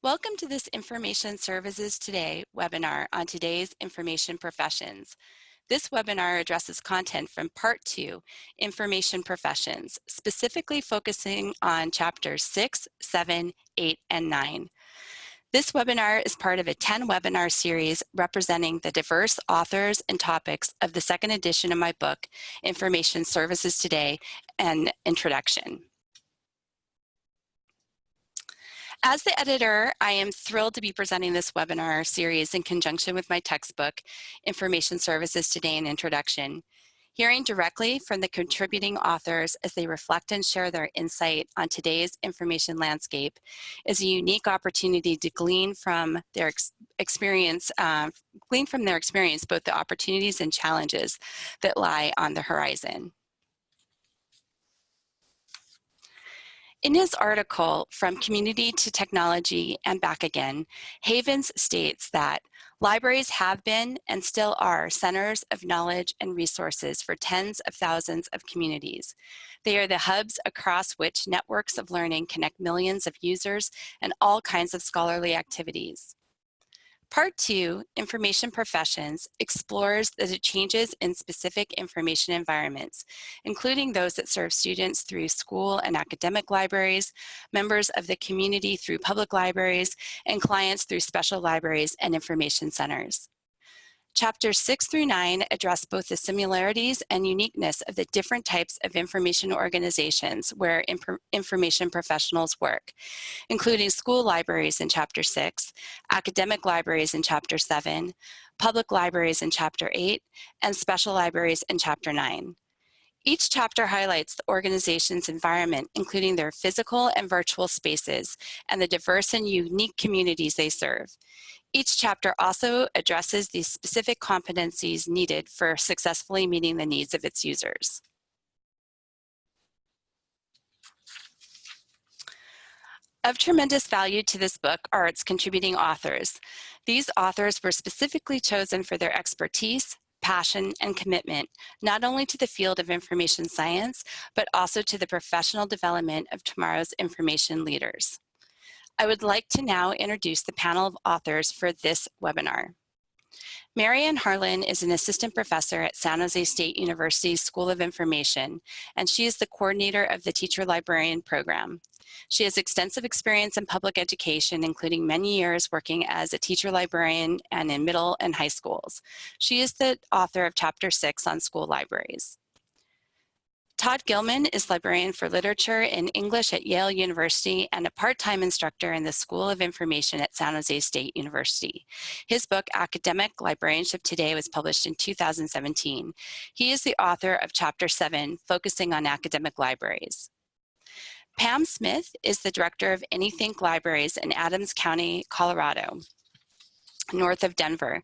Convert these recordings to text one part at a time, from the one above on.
Welcome to this Information Services Today webinar on today's information professions. This webinar addresses content from Part 2, Information Professions, specifically focusing on chapters 6, 7, 8, and 9. This webinar is part of a 10 webinar series representing the diverse authors and topics of the second edition of my book, Information Services Today, and Introduction. As the editor, I am thrilled to be presenting this webinar series in conjunction with my textbook, Information Services Today and Introduction. Hearing directly from the contributing authors as they reflect and share their insight on today's information landscape is a unique opportunity to glean from their ex experience, uh, glean from their experience both the opportunities and challenges that lie on the horizon. In his article, From Community to Technology and Back Again, Havens states that libraries have been and still are centers of knowledge and resources for tens of thousands of communities. They are the hubs across which networks of learning connect millions of users and all kinds of scholarly activities. Part two, Information Professions, explores the changes in specific information environments, including those that serve students through school and academic libraries, members of the community through public libraries, and clients through special libraries and information centers. Chapters 6 through 9 address both the similarities and uniqueness of the different types of information organizations where inf information professionals work, including school libraries in Chapter 6, academic libraries in Chapter 7, public libraries in Chapter 8, and special libraries in Chapter 9. Each chapter highlights the organization's environment, including their physical and virtual spaces, and the diverse and unique communities they serve. Each chapter also addresses the specific competencies needed for successfully meeting the needs of its users. Of tremendous value to this book are its contributing authors. These authors were specifically chosen for their expertise, passion, and commitment, not only to the field of information science, but also to the professional development of tomorrow's information leaders. I would like to now introduce the panel of authors for this webinar. Marianne Harlan is an assistant professor at San Jose State University School of Information, and she is the coordinator of the Teacher Librarian Program. She has extensive experience in public education, including many years working as a teacher librarian and in middle and high schools. She is the author of Chapter 6 on school libraries. Todd Gilman is librarian for literature and English at Yale University and a part-time instructor in the School of Information at San Jose State University. His book, Academic Librarianship Today, was published in 2017. He is the author of Chapter 7, focusing on academic libraries. Pam Smith is the director of Anythink Libraries in Adams County, Colorado north of Denver.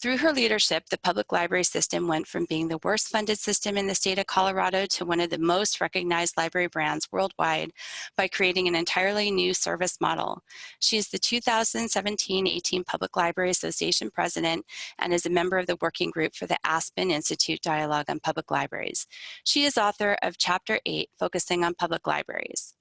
Through her leadership, the public library system went from being the worst funded system in the state of Colorado to one of the most recognized library brands worldwide by creating an entirely new service model. She is the 2017-18 Public Library Association president and is a member of the working group for the Aspen Institute Dialogue on Public Libraries. She is author of Chapter 8, focusing on public libraries.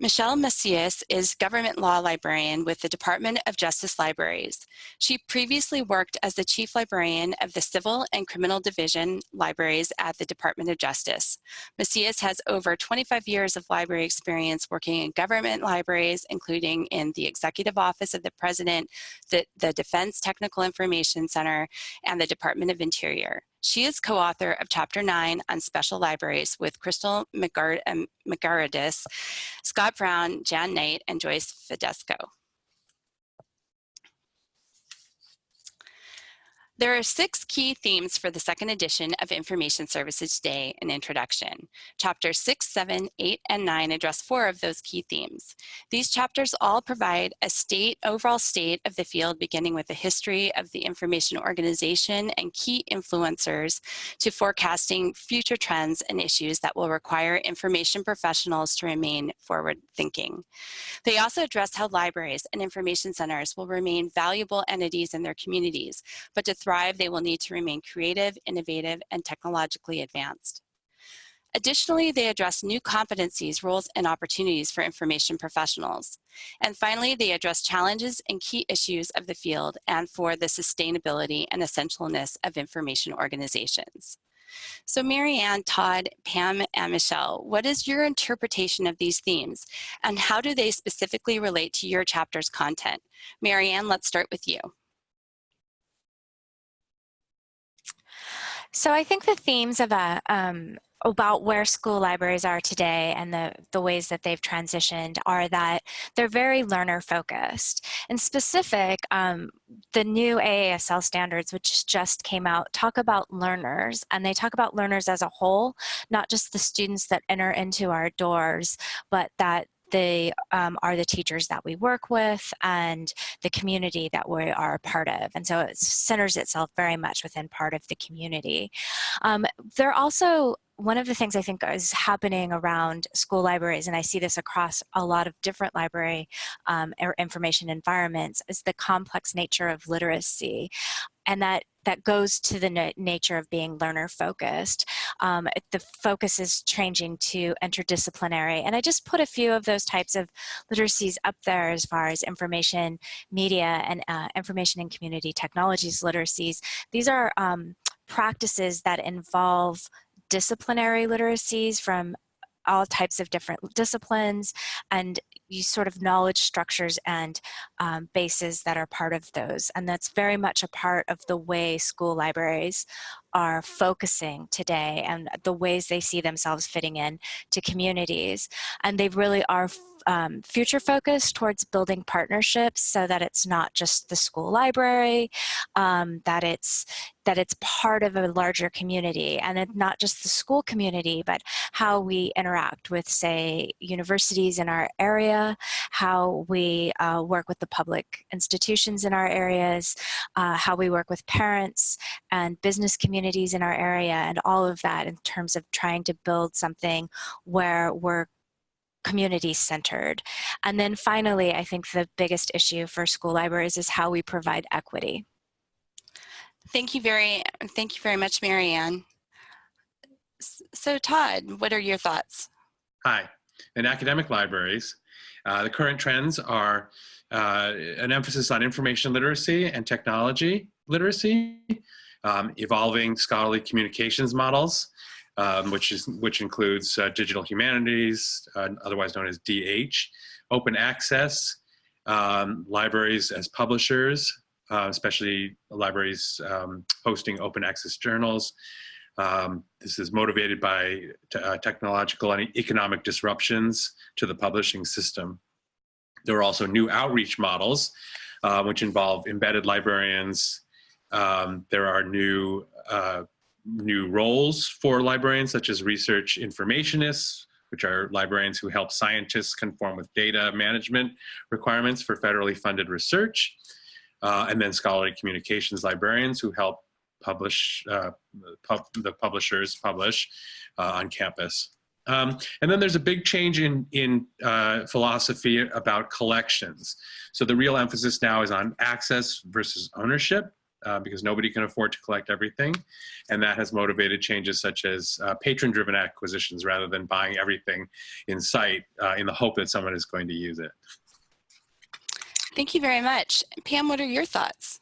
Michelle Macias is government law librarian with the Department of Justice Libraries. She previously worked as the chief librarian of the Civil and Criminal Division libraries at the Department of Justice. Macias has over 25 years of library experience working in government libraries, including in the Executive Office of the President, the, the Defense Technical Information Center, and the Department of Interior. She is co-author of Chapter 9 on Special Libraries with Crystal um, McGaradis, Scott Brown, Jan Knight, and Joyce Fedesco. There are six key themes for the second edition of Information Services Today and Introduction. Chapters 6, 7, 8, and 9 address four of those key themes. These chapters all provide a state, overall state of the field, beginning with the history of the information organization and key influencers to forecasting future trends and issues that will require information professionals to remain forward thinking. They also address how libraries and information centers will remain valuable entities in their communities, but to thrive, they will need to remain creative, innovative, and technologically advanced. Additionally, they address new competencies, roles, and opportunities for information professionals. And finally, they address challenges and key issues of the field and for the sustainability and essentialness of information organizations. So Marianne, Todd, Pam, and Michelle, what is your interpretation of these themes and how do they specifically relate to your chapter's content? Marianne, let's start with you. So I think the themes of a, um, about where school libraries are today and the, the ways that they've transitioned are that they're very learner focused. In specific, um, the new AASL standards, which just came out, talk about learners and they talk about learners as a whole, not just the students that enter into our doors, but that they um, are the teachers that we work with and the community that we are a part of. And so it centers itself very much within part of the community. Um, they're also one of the things I think is happening around school libraries, and I see this across a lot of different library um, or information environments, is the complex nature of literacy. And that that goes to the na nature of being learner focused. Um, the focus is changing to interdisciplinary. And I just put a few of those types of literacies up there as far as information, media, and uh, information and community technologies literacies. These are um, practices that involve disciplinary literacies from all types of different disciplines and you sort of knowledge structures and um, bases that are part of those. And that's very much a part of the way school libraries are focusing today and the ways they see themselves fitting in to communities. And they really are um, future focused towards building partnerships so that it's not just the school library, um, that it's that it's part of a larger community and not just the school community, but how we interact with, say, universities in our area, how we uh, work with the public institutions in our areas, uh, how we work with parents and business communities in our area, and all of that in terms of trying to build something where we're community centered. And then finally, I think the biggest issue for school libraries is how we provide equity. Thank you very, thank you very much, Marianne. So Todd, what are your thoughts? Hi. In academic libraries, uh, the current trends are uh, an emphasis on information literacy and technology literacy, um, evolving scholarly communications models, um, which is which includes uh, digital humanities, uh, otherwise known as DH, open access, um, libraries as publishers, uh, especially libraries um, hosting open access journals. Um, this is motivated by uh, technological and economic disruptions to the publishing system. There are also new outreach models, uh, which involve embedded librarians. Um, there are new uh, new roles for librarians, such as research informationists, which are librarians who help scientists conform with data management requirements for federally funded research. Uh, and then scholarly communications librarians who help publish, uh, pub the publishers publish uh, on campus. Um, and then there's a big change in, in uh, philosophy about collections. So the real emphasis now is on access versus ownership uh, because nobody can afford to collect everything. And that has motivated changes such as uh, patron-driven acquisitions rather than buying everything in sight uh, in the hope that someone is going to use it. Thank you very much. Pam, what are your thoughts?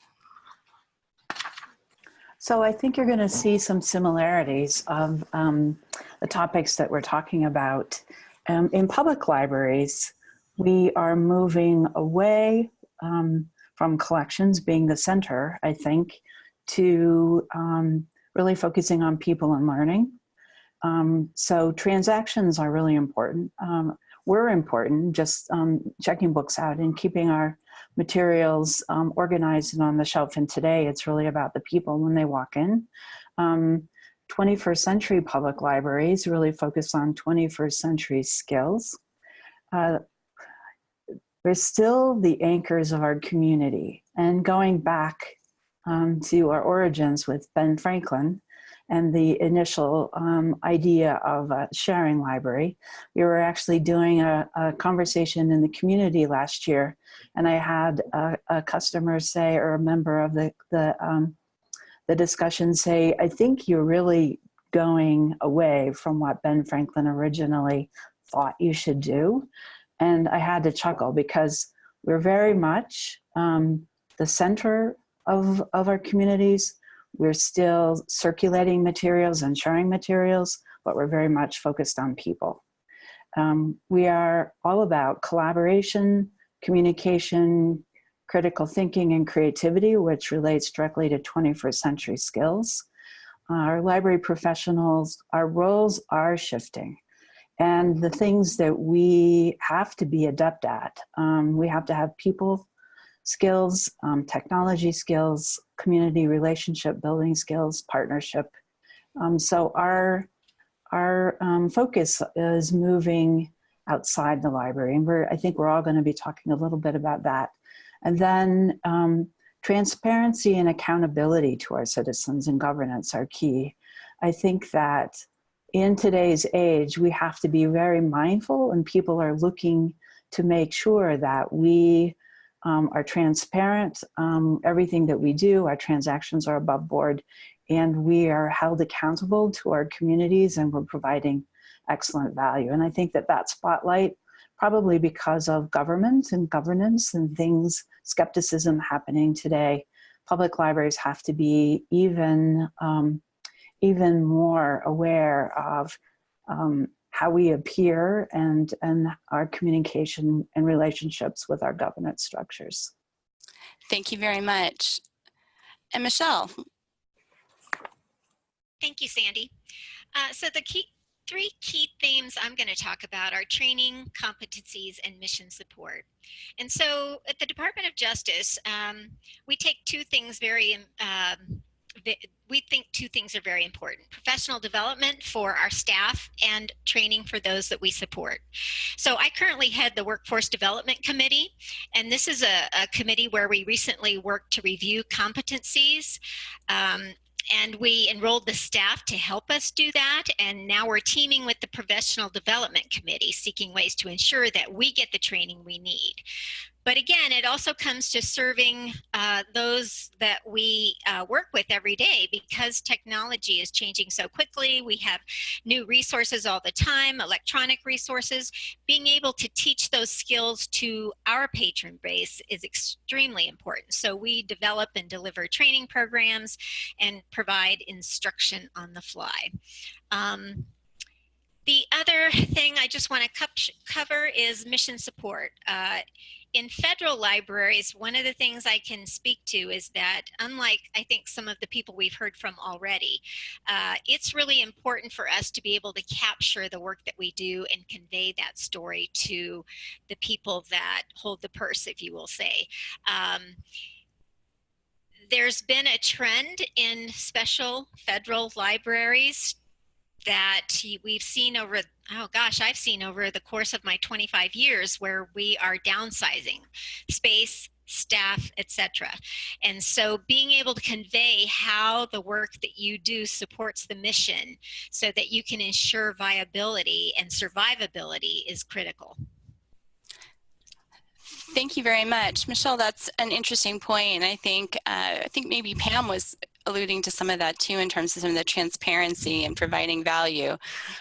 So I think you're going to see some similarities of um, the topics that we're talking about. Um, in public libraries, we are moving away um, from collections being the center, I think, to um, really focusing on people and learning. Um, so transactions are really important. Um, we're important, just um, checking books out and keeping our materials um, organized and on the shelf. And today it's really about the people when they walk in. 21st um, century public libraries really focus on 21st century skills. Uh, we're still the anchors of our community. And going back um, to our origins with Ben Franklin and the initial um, idea of a sharing library, we were actually doing a, a conversation in the community last year. And I had a, a customer say, or a member of the, the, um, the discussion say, I think you're really going away from what Ben Franklin originally thought you should do. And I had to chuckle because we're very much um, the center of, of our communities. We're still circulating materials and sharing materials, but we're very much focused on people. Um, we are all about collaboration, communication, critical thinking and creativity, which relates directly to 21st century skills. Our library professionals, our roles are shifting. And the things that we have to be adept at, um, we have to have people skills, um, technology skills, community relationship building skills, partnership. Um, so our, our um, focus is moving outside the library. And we're, I think we're all gonna be talking a little bit about that. And then um, transparency and accountability to our citizens and governance are key. I think that in today's age, we have to be very mindful and people are looking to make sure that we um, are transparent, um, everything that we do, our transactions are above board, and we are held accountable to our communities and we're providing excellent value. And I think that that spotlight, probably because of government and governance and things, skepticism happening today, public libraries have to be even, um, even more aware of um, how we appear and, and our communication and relationships with our governance structures. Thank you very much. And Michelle, Thank you, Sandy. Uh, so the key, three key themes I'm going to talk about are training, competencies, and mission support. And so at the Department of Justice, um, we take two things very, um, we think two things are very important. Professional development for our staff and training for those that we support. So I currently head the Workforce Development Committee, and this is a, a committee where we recently worked to review competencies um, and we enrolled the staff to help us do that. And now we're teaming with the Professional Development Committee, seeking ways to ensure that we get the training we need. But again, it also comes to serving uh, those that we uh, work with every day because technology is changing so quickly. We have new resources all the time, electronic resources. Being able to teach those skills to our patron base is extremely important. So we develop and deliver training programs and provide instruction on the fly. Um, the other thing I just want to cover is mission support. Uh, in federal libraries, one of the things I can speak to is that unlike I think some of the people we've heard from already, uh, it's really important for us to be able to capture the work that we do and convey that story to the people that hold the purse, if you will say. Um, there's been a trend in special federal libraries that we've seen over, oh gosh, I've seen over the course of my 25 years where we are downsizing space, staff, etc. And so being able to convey how the work that you do supports the mission so that you can ensure viability and survivability is critical. Thank you very much. Michelle, that's an interesting point. I think, uh, I think maybe Pam was alluding to some of that too in terms of some of the transparency and providing value.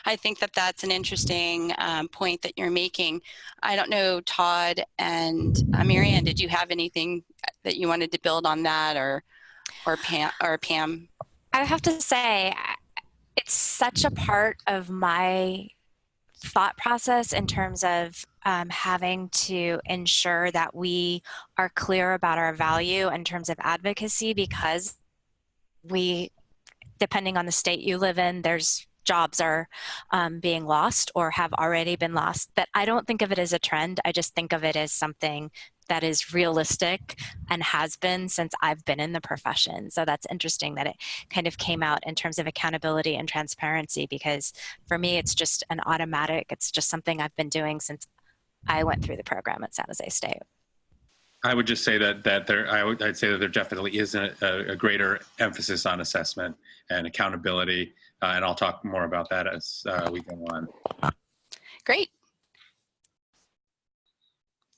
I think that that's an interesting um, point that you're making. I don't know, Todd and uh, Marianne, did you have anything that you wanted to build on that or, or Pam? Or Pam? I have to say, it's such a part of my thought process in terms of um, having to ensure that we are clear about our value in terms of advocacy because we, depending on the state you live in, there's jobs are um, being lost or have already been lost. But I don't think of it as a trend. I just think of it as something that is realistic and has been since I've been in the profession. So that's interesting that it kind of came out in terms of accountability and transparency because for me, it's just an automatic, it's just something I've been doing since I went through the program at San Jose State. I would just say that that there, I would, I'd say that there definitely is a, a greater emphasis on assessment and accountability, uh, and I'll talk more about that as uh, we go on. Great.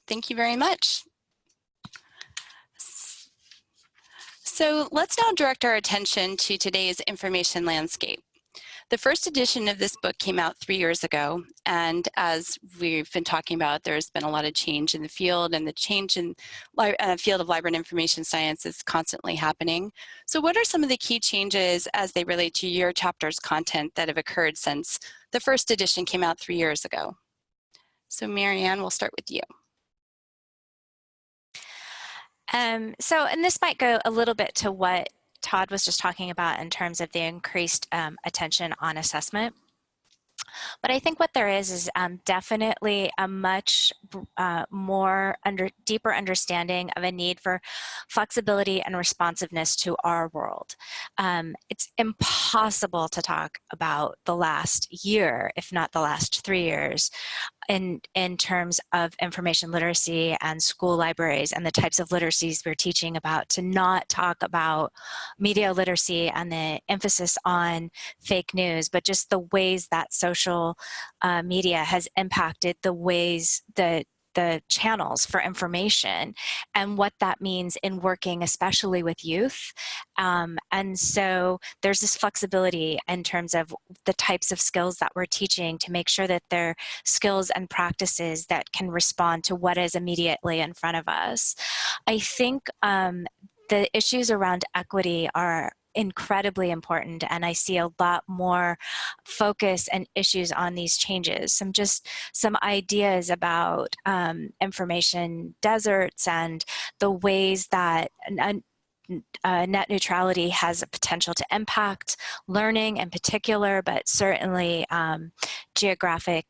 Thank you very much. So let's now direct our attention to today's information landscape. The first edition of this book came out three years ago, and as we've been talking about, there's been a lot of change in the field, and the change in the uh, field of library and information science is constantly happening. So what are some of the key changes as they relate to your chapter's content that have occurred since the first edition came out three years ago? So Marianne, we'll start with you. Um, so, and this might go a little bit to what Todd was just talking about in terms of the increased um, attention on assessment. But I think what there is is um, definitely a much uh, more under deeper understanding of a need for flexibility and responsiveness to our world. Um, it's impossible to talk about the last year, if not the last three years, in, in terms of information literacy and school libraries and the types of literacies we're teaching about to not talk about media literacy and the emphasis on fake news, but just the ways that social uh, media has impacted the ways that the channels for information and what that means in working especially with youth. Um, and so there's this flexibility in terms of the types of skills that we're teaching to make sure that they're skills and practices that can respond to what is immediately in front of us. I think um, the issues around equity are incredibly important and I see a lot more focus and issues on these changes. Some just some ideas about um, information deserts and the ways that uh, net neutrality has a potential to impact learning in particular, but certainly um, geographic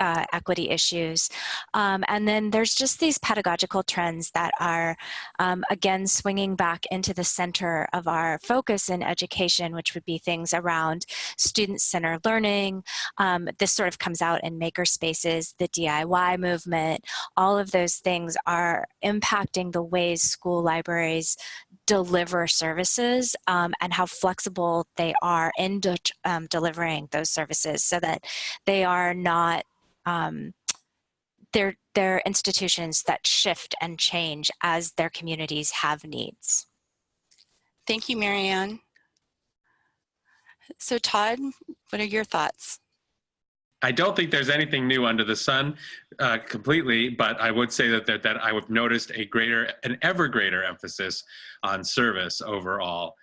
uh, equity issues. Um, and then there's just these pedagogical trends that are, um, again, swinging back into the center of our focus in education, which would be things around student-centered learning. Um, this sort of comes out in maker spaces, the DIY movement. All of those things are impacting the ways school libraries deliver services um, and how flexible they are in de um, delivering those services so that they are not um, they're, they're institutions that shift and change as their communities have needs. Thank you, Marianne. So Todd, what are your thoughts? I don't think there's anything new under the sun uh, completely, but I would say that, that, that I have noticed a greater, an ever greater emphasis on service overall.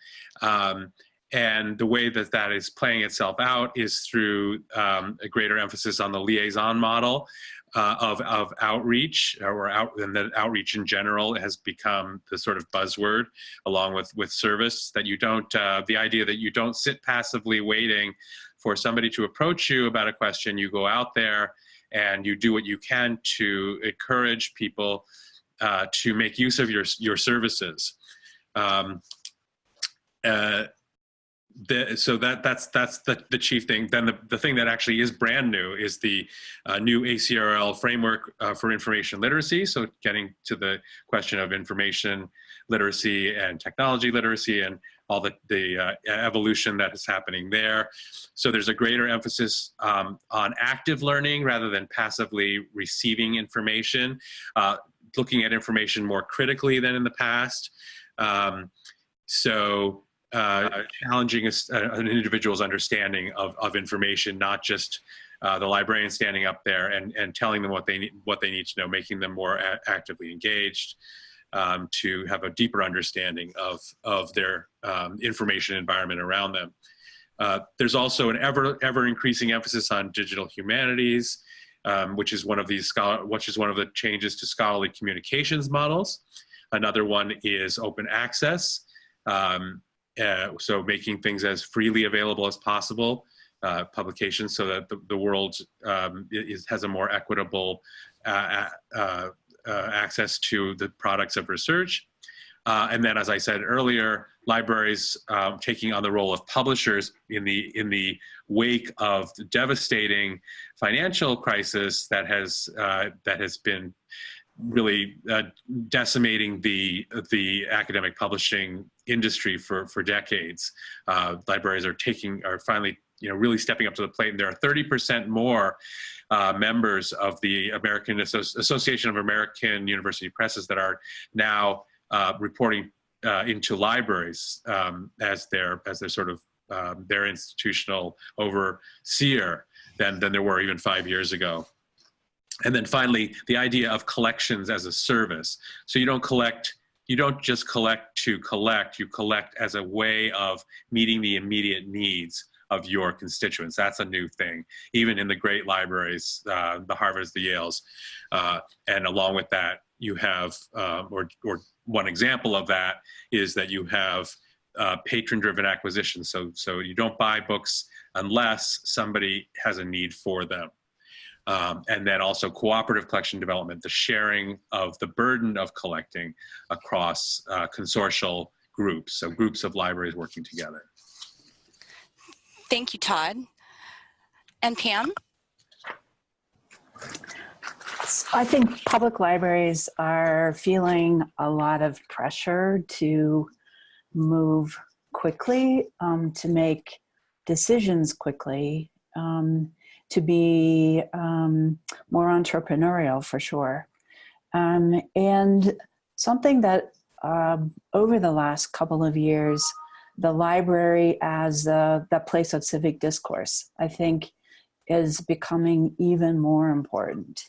Um, and the way that that is playing itself out is through um, a greater emphasis on the liaison model uh, of, of outreach or out, and that outreach in general has become the sort of buzzword along with, with service that you don't, uh, the idea that you don't sit passively waiting for somebody to approach you about a question, you go out there and you do what you can to encourage people uh, to make use of your, your services. Um, uh, the, so that that's that's the, the chief thing. Then the, the thing that actually is brand new is the uh, new ACRL framework uh, for information literacy. So getting to the question of information literacy and technology literacy and all the, the uh, evolution that is happening there. So there's a greater emphasis um, on active learning rather than passively receiving information, uh, looking at information more critically than in the past. Um, so uh, challenging a, uh, an individual's understanding of, of information, not just uh, the librarian standing up there and, and telling them what they need, what they need to know, making them more actively engaged um, to have a deeper understanding of, of their um, information environment around them. Uh, there's also an ever, ever increasing emphasis on digital humanities, um, which is one of these scholar, which is one of the changes to scholarly communications models. Another one is open access. Um, uh, so making things as freely available as possible, uh, publications so that the, the world um, is, has a more equitable uh, uh, uh, access to the products of research. and then, as I said earlier, libraries um, taking on the role of publishers in the in the wake of the devastating financial crisis that has that has been really uh, decimating the the academic publishing industry for for decades. Uh, libraries are taking are finally you know really stepping up to the plate, and there are 30% more uh, members of the American Associ Association of American University Presses that are now uh, reporting uh, into libraries um, as their as their sort of um, their institutional overseer than, than there were even five years ago. And then finally, the idea of collections as a service. So you don't collect, you don't just collect to collect, you collect as a way of meeting the immediate needs of your constituents. That's a new thing, even in the great libraries, uh, the Harvards, the Yales. Uh, and along with that, you have, um, or, or one example of that is that you have uh, patron-driven acquisition. So, so you don't buy books unless somebody has a need for them. Um, and then also cooperative collection development, the sharing of the burden of collecting across uh, consortial groups, so groups of libraries working together. Thank you, Todd. And Pam? I think public libraries are feeling a lot of pressure to move quickly, um, to make decisions quickly, um, to be um, more entrepreneurial for sure. Um, and something that um, over the last couple of years, the library as the, the place of civic discourse, I think is becoming even more important.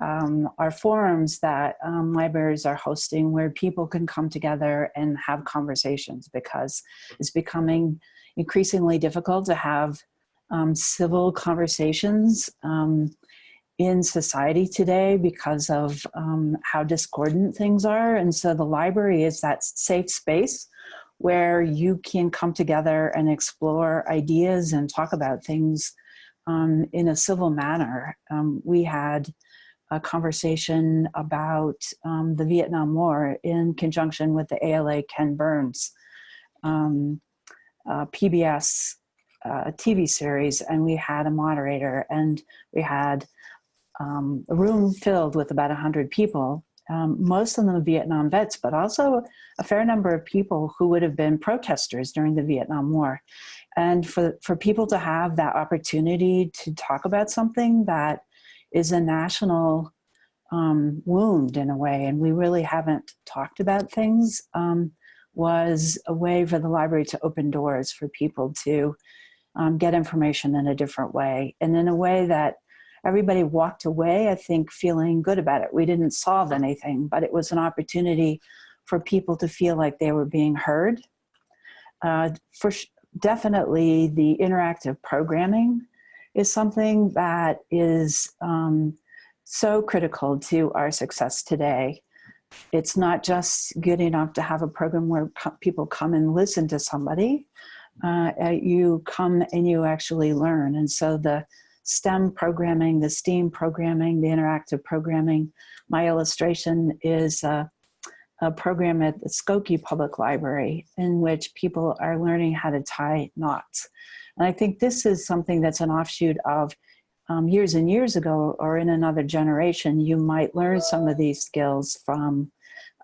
Um, are forums that um, libraries are hosting where people can come together and have conversations because it's becoming increasingly difficult to have um, civil conversations um, in society today because of um, how discordant things are. And so the library is that safe space where you can come together and explore ideas and talk about things um, in a civil manner. Um, we had a conversation about um, the Vietnam War in conjunction with the ALA Ken Burns uh, PBS uh, TV series, and we had a moderator, and we had um, a room filled with about 100 people, um, most of them Vietnam vets, but also a fair number of people who would have been protesters during the Vietnam War. And for, for people to have that opportunity to talk about something that is a national um, wound in a way, and we really haven't talked about things, um, was a way for the library to open doors for people to um, get information in a different way and in a way that everybody walked away, I think, feeling good about it. We didn't solve anything, but it was an opportunity for people to feel like they were being heard. Uh, for definitely the interactive programming is something that is um, so critical to our success today. It's not just good enough to have a program where people come and listen to somebody. Uh, uh, you come and you actually learn. And so the STEM programming, the STEAM programming, the interactive programming, my illustration is a, a program at the Skokie Public Library in which people are learning how to tie knots. And I think this is something that's an offshoot of um, years and years ago or in another generation, you might learn some of these skills from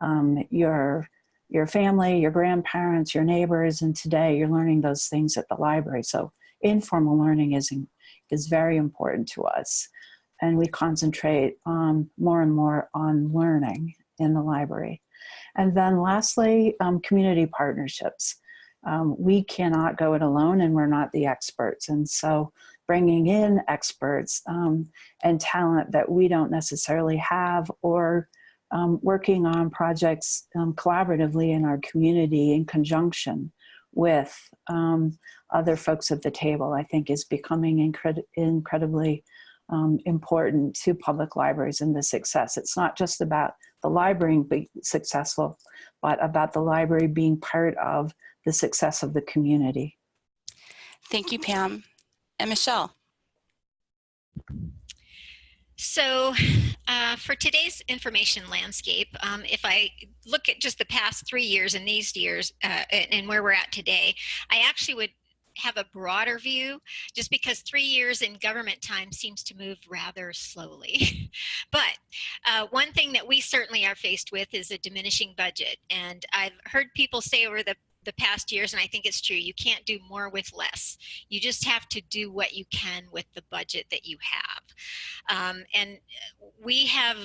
um, your, your family, your grandparents, your neighbors, and today you're learning those things at the library. So informal learning is, is very important to us. And we concentrate um, more and more on learning in the library. And then lastly, um, community partnerships. Um, we cannot go it alone and we're not the experts. And so bringing in experts um, and talent that we don't necessarily have or um, working on projects um, collaboratively in our community in conjunction with um, other folks at the table, I think is becoming incred incredibly um, important to public libraries and the success. It's not just about the library being successful, but about the library being part of the success of the community. Thank you, Pam. And Michelle. So uh, for today's information landscape, um, if I look at just the past three years and these years uh, and where we're at today, I actually would have a broader view just because three years in government time seems to move rather slowly. but uh, one thing that we certainly are faced with is a diminishing budget. And I've heard people say over the the past years, and I think it's true, you can't do more with less. You just have to do what you can with the budget that you have. Um, and we have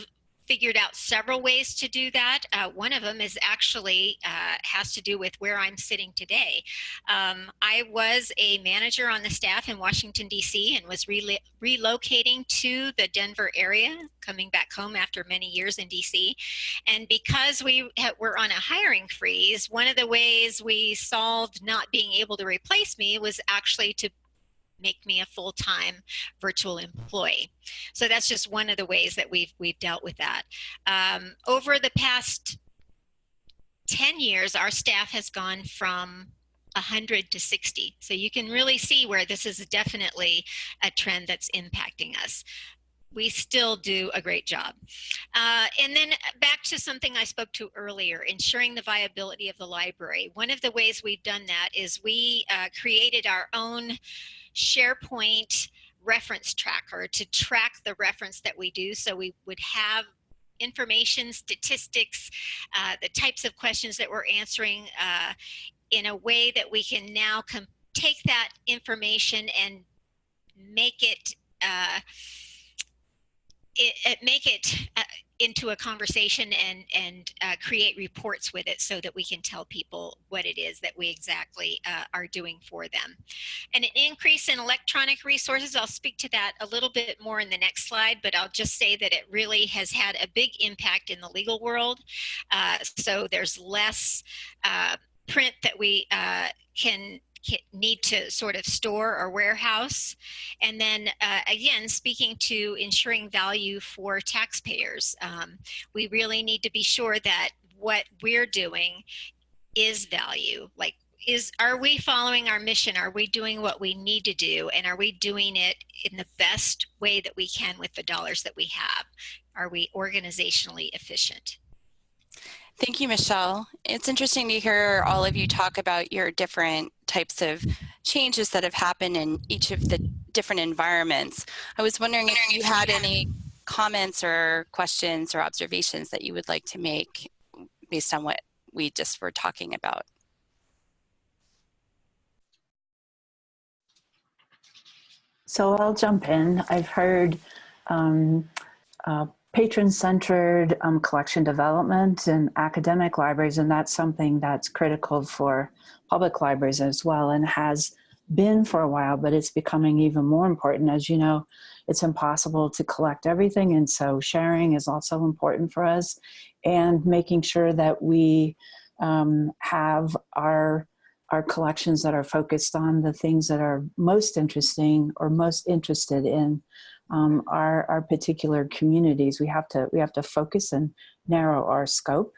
figured out several ways to do that. Uh, one of them is actually uh, has to do with where I'm sitting today. Um, I was a manager on the staff in Washington, D.C. and was re relocating to the Denver area, coming back home after many years in D.C. And because we were on a hiring freeze, one of the ways we solved not being able to replace me was actually to make me a full-time virtual employee. So that's just one of the ways that we've, we've dealt with that. Um, over the past 10 years, our staff has gone from 100 to 60. So you can really see where this is definitely a trend that's impacting us we still do a great job. Uh, and then back to something I spoke to earlier, ensuring the viability of the library. One of the ways we've done that is we uh, created our own SharePoint reference tracker to track the reference that we do. So we would have information, statistics, uh, the types of questions that we're answering uh, in a way that we can now take that information and make it, uh, it, it, make it uh, into a conversation and and uh, create reports with it so that we can tell people what it is that we exactly uh, are doing for them. And an increase in electronic resources, I'll speak to that a little bit more in the next slide, but I'll just say that it really has had a big impact in the legal world. Uh, so there's less uh, print that we uh, can need to sort of store or warehouse. And then uh, again, speaking to ensuring value for taxpayers, um, we really need to be sure that what we're doing is value. Like, is are we following our mission? Are we doing what we need to do? And are we doing it in the best way that we can with the dollars that we have? Are we organizationally efficient? Thank you, Michelle. It's interesting to hear all of you talk about your different types of changes that have happened in each of the different environments. I was wondering if you had any comments or questions or observations that you would like to make based on what we just were talking about. So I'll jump in. I've heard um, uh, patron-centered um, collection development and academic libraries, and that's something that's critical for public libraries as well and has been for a while, but it's becoming even more important. As you know, it's impossible to collect everything, and so sharing is also important for us, and making sure that we um, have our our collections that are focused on the things that are most interesting or most interested in um, our, our particular communities. We have to, we have to focus and narrow our scope.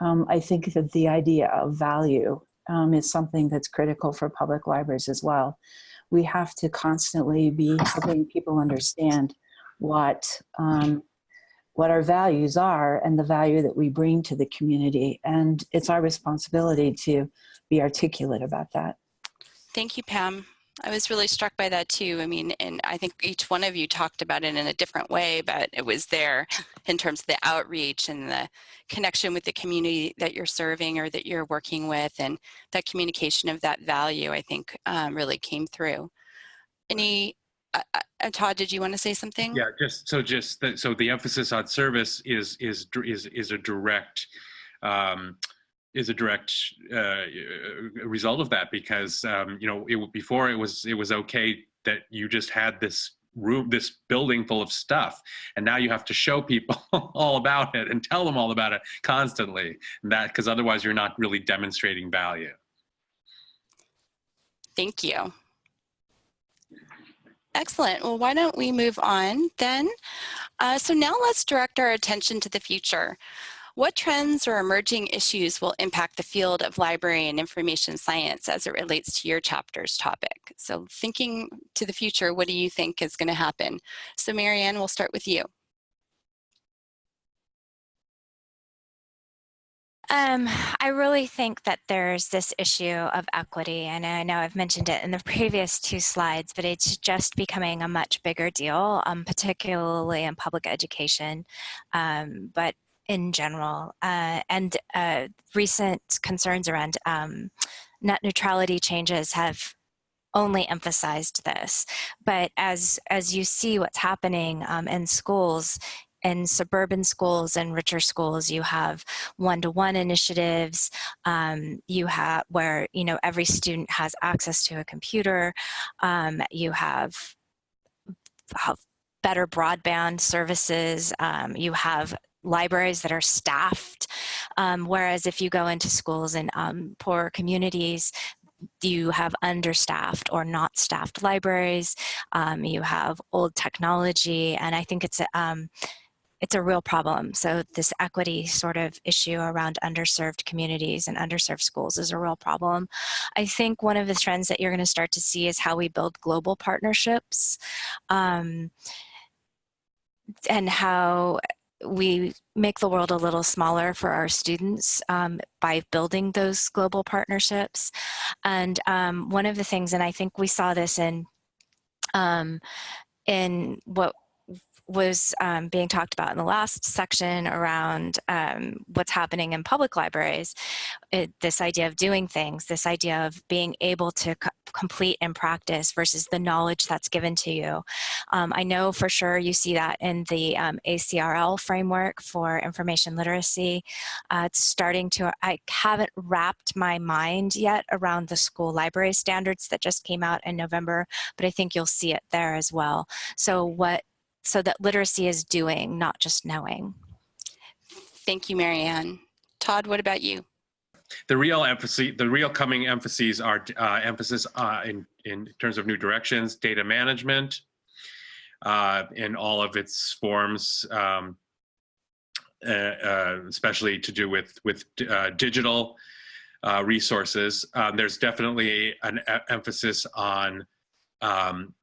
Um, I think that the idea of value um, is something that's critical for public libraries as well. We have to constantly be helping people understand what um, what our values are and the value that we bring to the community. And it's our responsibility to be articulate about that. Thank you, Pam. I was really struck by that too. I mean, and I think each one of you talked about it in a different way, but it was there in terms of the outreach and the connection with the community that you're serving or that you're working with and that communication of that value, I think um, really came through. Any, uh, uh, Todd, did you want to say something? Yeah, just so just that, so the emphasis on service is is is is a direct um, is a direct uh, result of that because um, you know it, before it was it was okay that you just had this room this building full of stuff and now you have to show people all about it and tell them all about it constantly and that because otherwise you're not really demonstrating value. Thank you. Excellent. Well why don't we move on then? Uh, so now let's direct our attention to the future what trends or emerging issues will impact the field of library and information science as it relates to your chapter's topic? So thinking to the future, what do you think is going to happen? So Marianne, we'll start with you. Um, I really think that there's this issue of equity, and I know I've mentioned it in the previous two slides, but it's just becoming a much bigger deal, um, particularly in public education. Um, but in general uh, and uh, recent concerns around um, net neutrality changes have only emphasized this. But as, as you see what's happening um, in schools, in suburban schools and richer schools, you have one-to-one initiatives. Um, you have where you know every student has access to a computer. Um, you have, have better broadband services. Um, you have libraries that are staffed. Um, whereas if you go into schools in um, poorer communities, you have understaffed or not staffed libraries, um, you have old technology, and I think it's a, um, it's a real problem. So this equity sort of issue around underserved communities and underserved schools is a real problem. I think one of the trends that you're going to start to see is how we build global partnerships um, and how we make the world a little smaller for our students um, by building those global partnerships. And um, one of the things, and I think we saw this in um, in what was um, being talked about in the last section around um, what's happening in public libraries, it, this idea of doing things, this idea of being able to complete and practice versus the knowledge that's given to you. Um, I know for sure you see that in the um, ACRL framework for information literacy. Uh, it's starting to, I haven't wrapped my mind yet around the school library standards that just came out in November, but I think you'll see it there as well. So what so that literacy is doing, not just knowing. Thank you, Marianne. Todd, what about you? The real emphasis, the real coming emphases are uh, emphasis uh, in, in terms of new directions, data management uh, in all of its forms, um, uh, uh, especially to do with, with uh, digital resources. Um, there's definitely an emphasis on um,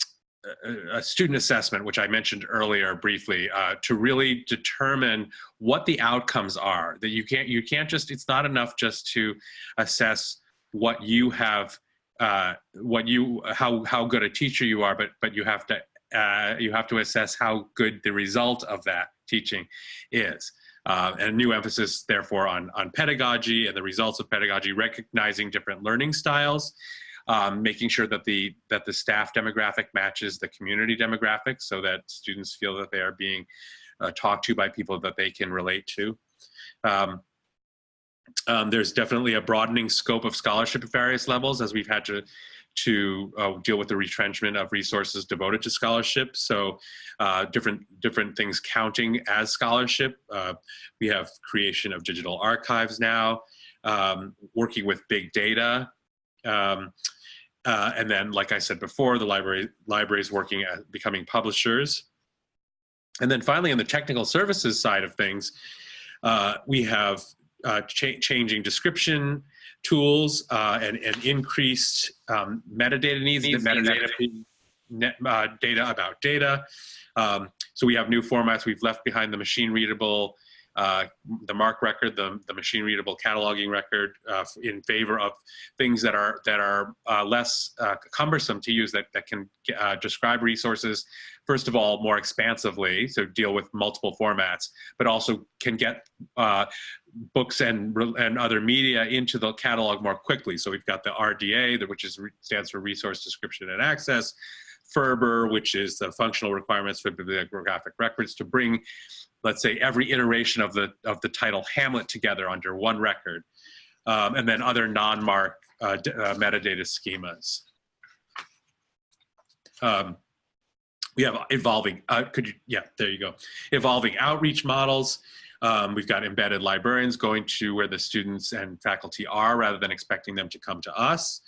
a student assessment, which I mentioned earlier briefly, uh, to really determine what the outcomes are. That you can't you can't just it's not enough just to assess what you have, uh, what you how how good a teacher you are, but but you have to uh, you have to assess how good the result of that teaching is. Uh, and a new emphasis, therefore, on on pedagogy and the results of pedagogy, recognizing different learning styles um, making sure that the that the staff demographic matches the community demographic so that students feel that they are being uh, talked to by people that they can relate to. Um, um, there's definitely a broadening scope of scholarship at various levels as we've had to to uh, deal with the retrenchment of resources devoted to scholarship. So uh, different different things counting as scholarship. Uh, we have creation of digital archives now, um, working with big data um, uh, and then, like I said before, the library libraries working at becoming publishers. And then finally, on the technical services side of things, uh, we have uh, cha changing description tools uh, and, and, increased um, metadata needs, needs metadata net, uh, data about data. Um, so we have new formats. We've left behind the machine readable uh, the MARC record, the, the machine readable cataloging record uh, in favor of things that are that are uh, less uh, cumbersome to use that, that can uh, describe resources, first of all, more expansively, so deal with multiple formats, but also can get books and, and other media into the catalog more quickly. So we've got the RDA, which is, stands for Resource Description and Access, FRBR, which is the functional requirements for bibliographic records to bring let's say every iteration of the of the title Hamlet together under one record, um, and then other non-MARC uh, uh, metadata schemas. Um, we have evolving, uh, could you, yeah, there you go. Evolving outreach models. Um, we've got embedded librarians going to where the students and faculty are rather than expecting them to come to us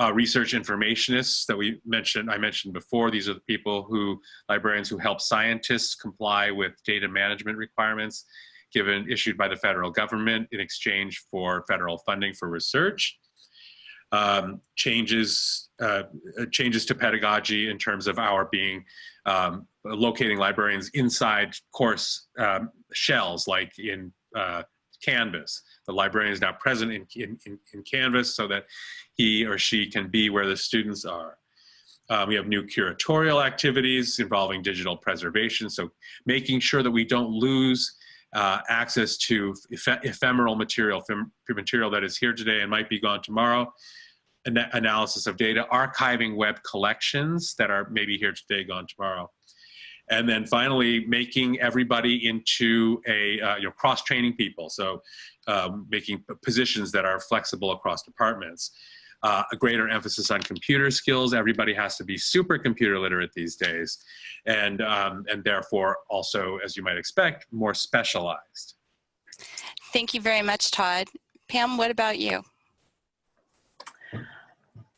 uh, research informationists that we mentioned, I mentioned before. These are the people who, librarians who help scientists comply with data management requirements given issued by the federal government in exchange for federal funding for research. Um, changes, uh, changes to pedagogy in terms of our being um, locating librarians inside course um, shells like in uh, Canvas. The librarian is now present in, in, in, Canvas so that he or she can be where the students are. Um, we have new curatorial activities involving digital preservation, so making sure that we don't lose uh, access to eph ephemeral material, material that is here today and might be gone tomorrow, An analysis of data, archiving web collections that are maybe here today, gone tomorrow, and then finally making everybody into a uh, you know cross training people. So um, making positions that are flexible across departments. Uh, a greater emphasis on computer skills. Everybody has to be super computer literate these days. And um, and therefore also as you might expect more specialized. Thank you very much, Todd. Pam, what about you?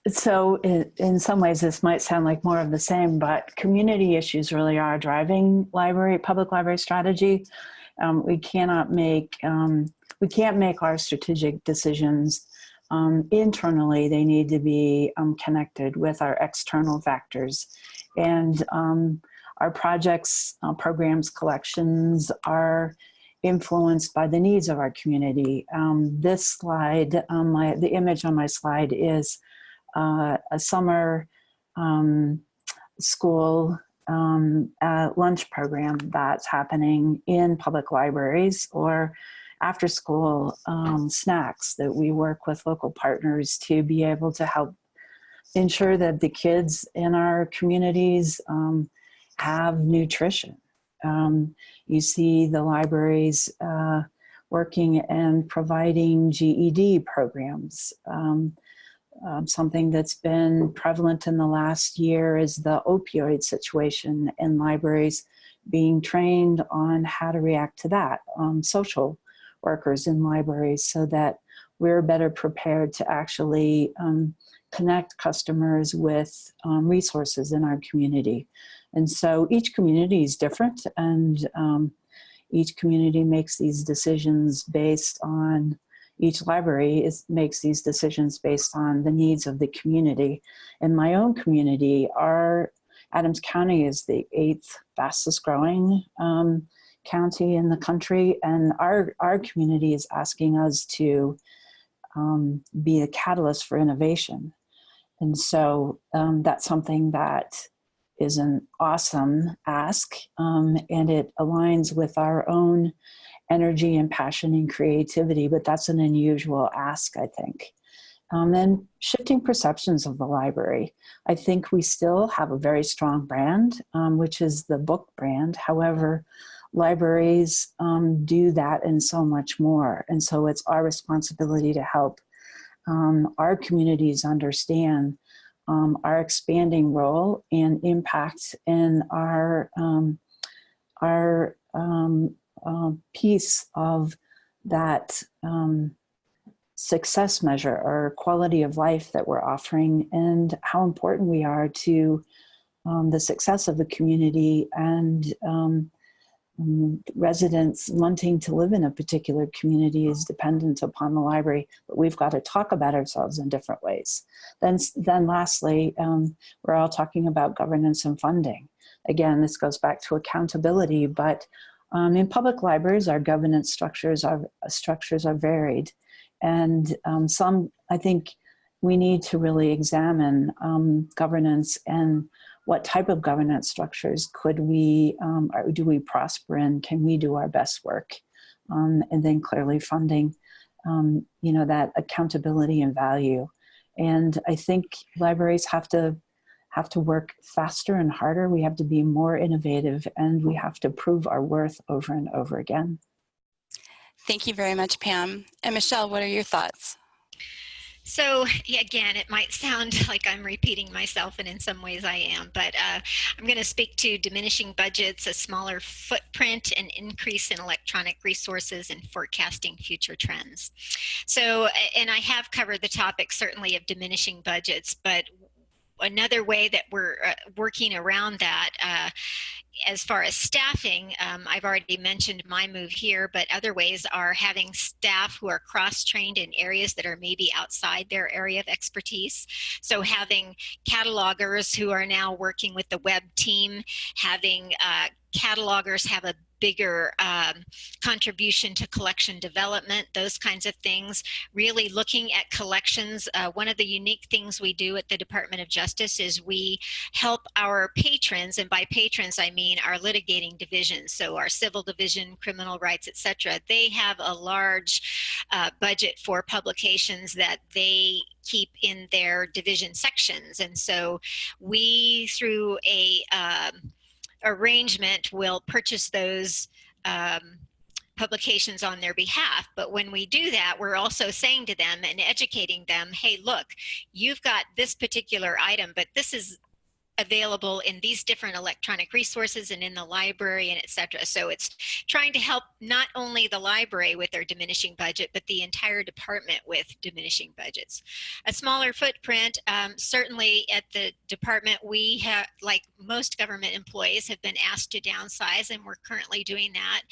So in, in some ways, this might sound like more of the same, but community issues really are driving library, public library strategy. Um, we cannot make, um, we can't make our strategic decisions um, internally. They need to be um, connected with our external factors. And um, our projects, uh, programs, collections are influenced by the needs of our community. Um, this slide, my, the image on my slide is uh, a summer um, school um, lunch program that's happening in public libraries or after school um, snacks that we work with local partners to be able to help ensure that the kids in our communities um, have nutrition. Um, you see the libraries uh, working and providing GED programs. Um, um, something that's been prevalent in the last year is the opioid situation in libraries being trained on how to react to that, um, social workers in libraries so that we're better prepared to actually um, connect customers with um, resources in our community. And so each community is different and um, each community makes these decisions based on each library is, makes these decisions based on the needs of the community. In my own community, our Adams County is the eighth fastest growing um, county in the country, and our, our community is asking us to um, be a catalyst for innovation. And so um, that's something that is an awesome ask, um, and it aligns with our own energy and passion and creativity, but that's an unusual ask, I think. Um, and shifting perceptions of the library. I think we still have a very strong brand, um, which is the book brand. However, libraries um, do that and so much more. And so it's our responsibility to help um, our communities understand um, our expanding role and impact in our, um, uh, piece of that um, success measure or quality of life that we're offering and how important we are to um, the success of the community and um, um, residents wanting to live in a particular community is dependent upon the library, but we've got to talk about ourselves in different ways. Then, then lastly, um, we're all talking about governance and funding. Again, this goes back to accountability, but um, in public libraries, our governance structures are, structures are varied. And um, some, I think we need to really examine um, governance and what type of governance structures could we, um, do we prosper in? Can we do our best work? Um, and then clearly funding, um, you know, that accountability and value. And I think libraries have to have to work faster and harder. We have to be more innovative and we have to prove our worth over and over again. Thank you very much, Pam. And Michelle, what are your thoughts? So again, it might sound like I'm repeating myself, and in some ways I am, but uh, I'm going to speak to diminishing budgets, a smaller footprint, an increase in electronic resources, and forecasting future trends. So, and I have covered the topic certainly of diminishing budgets, but another way that we're uh, working around that uh, as far as staffing, um, I've already mentioned my move here, but other ways are having staff who are cross-trained in areas that are maybe outside their area of expertise. So having catalogers who are now working with the web team, having uh, catalogers have a bigger um, contribution to collection development, those kinds of things. Really looking at collections. Uh, one of the unique things we do at the Department of Justice is we help our patrons, and by patrons I mean our litigating divisions, so our civil division, criminal rights, etc. They have a large uh, budget for publications that they keep in their division sections. And so we, through a um, arrangement will purchase those um, publications on their behalf. But when we do that, we're also saying to them and educating them, hey, look, you've got this particular item, but this is available in these different electronic resources and in the library and etc. So it's trying to help not only the library with their diminishing budget, but the entire department with diminishing budgets. A smaller footprint, um, certainly at the department, we have, like most government employees, have been asked to downsize and we're currently doing that.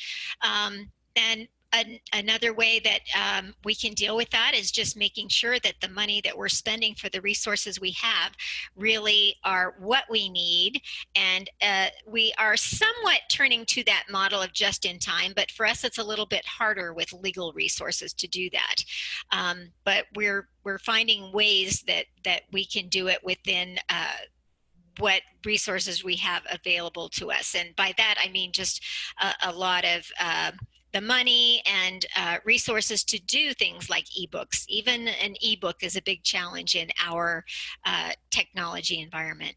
Um, and an, another way that um, we can deal with that is just making sure that the money that we're spending for the resources we have really are what we need. And uh, we are somewhat turning to that model of just in time, but for us, it's a little bit harder with legal resources to do that. Um, but we're, we're finding ways that, that we can do it within uh, what resources we have available to us. And by that, I mean just a, a lot of uh, the money and uh, resources to do things like ebooks. Even an ebook is a big challenge in our uh, technology environment.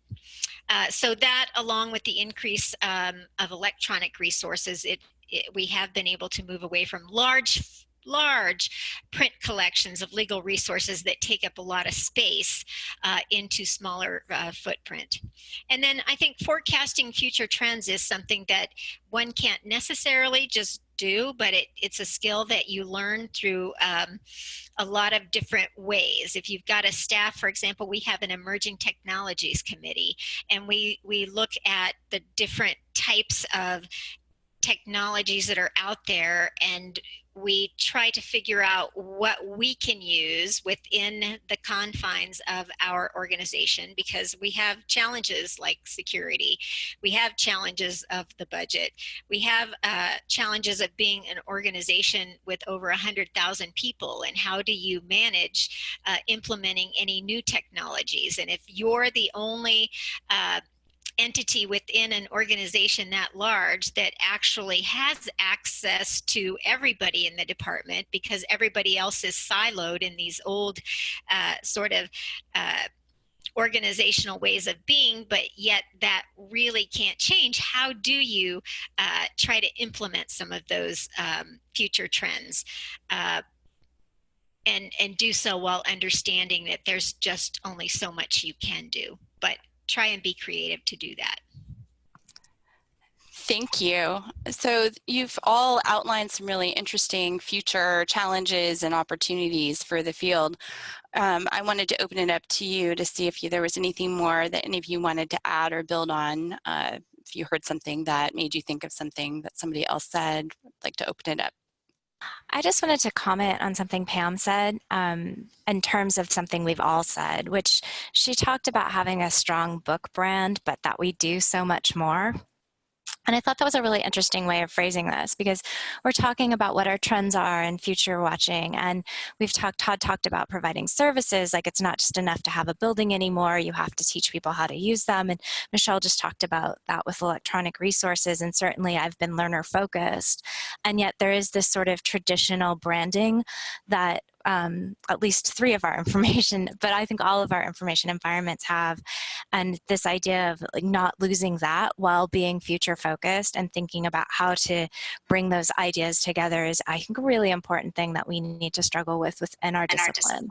Uh, so that along with the increase um, of electronic resources, it, it, we have been able to move away from large large print collections of legal resources that take up a lot of space uh, into smaller uh, footprint. And then I think forecasting future trends is something that one can't necessarily just do, but it, it's a skill that you learn through um, a lot of different ways. If you've got a staff, for example, we have an emerging technologies committee, and we, we look at the different types of technologies that are out there and we try to figure out what we can use within the confines of our organization because we have challenges like security. We have challenges of the budget. We have uh, challenges of being an organization with over 100,000 people and how do you manage uh, implementing any new technologies. And if you're the only uh, entity within an organization that large that actually has access to everybody in the department because everybody else is siloed in these old uh, sort of uh, organizational ways of being, but yet that really can't change. How do you uh, try to implement some of those um, future trends? Uh, and, and do so while understanding that there's just only so much you can do. But try and be creative to do that. Thank you. So you've all outlined some really interesting future challenges and opportunities for the field. Um, I wanted to open it up to you to see if you, there was anything more that any of you wanted to add or build on. Uh, if you heard something that made you think of something that somebody else said, I'd like to open it up. I just wanted to comment on something Pam said um, in terms of something we've all said, which she talked about having a strong book brand, but that we do so much more. And I thought that was a really interesting way of phrasing this because we're talking about what our trends are and future watching. And we've talked, Todd talked about providing services, like it's not just enough to have a building anymore, you have to teach people how to use them. And Michelle just talked about that with electronic resources. And certainly I've been learner focused. And yet there is this sort of traditional branding that um, at least three of our information, but I think all of our information environments have. And this idea of like not losing that while being future focused and thinking about how to bring those ideas together is, I think, a really important thing that we need to struggle with within our, discipline. our discipline.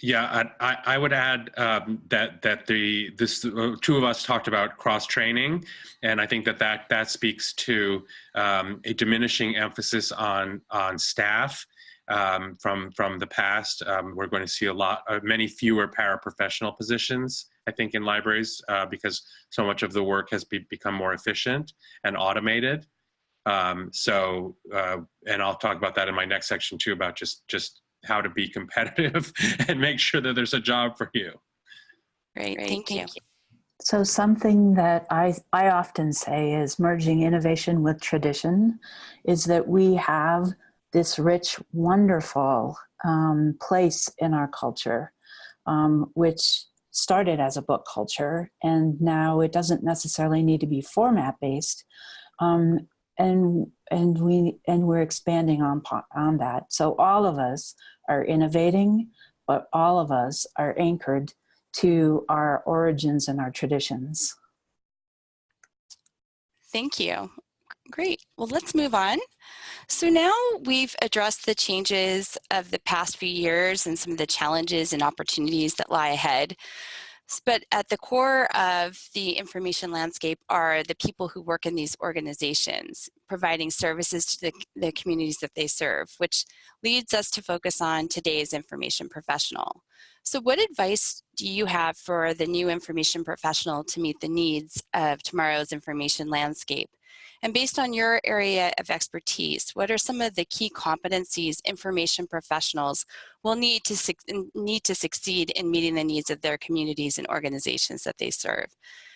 Yeah, I, I would add um, that that the this uh, two of us talked about cross training, and I think that that that speaks to um, a diminishing emphasis on on staff um, from from the past. Um, we're going to see a lot, uh, many fewer paraprofessional positions. I think in libraries uh, because so much of the work has be, become more efficient and automated. Um, so, uh, and I'll talk about that in my next section too about just just how to be competitive and make sure that there's a job for you. Great, Great thank, thank you. you. So something that I, I often say is merging innovation with tradition is that we have this rich, wonderful um, place in our culture, um, which started as a book culture, and now it doesn't necessarily need to be format based. Um, and and we and we're expanding on on that. So all of us are innovating, but all of us are anchored to our origins and our traditions. Thank you. Great. Well, let's move on. So now we've addressed the changes of the past few years and some of the challenges and opportunities that lie ahead. But at the core of the information landscape are the people who work in these organizations, providing services to the, the communities that they serve, which leads us to focus on today's information professional. So what advice do you have for the new information professional to meet the needs of tomorrow's information landscape? And based on your area of expertise, what are some of the key competencies information professionals will need to, need to succeed in meeting the needs of their communities and organizations that they serve?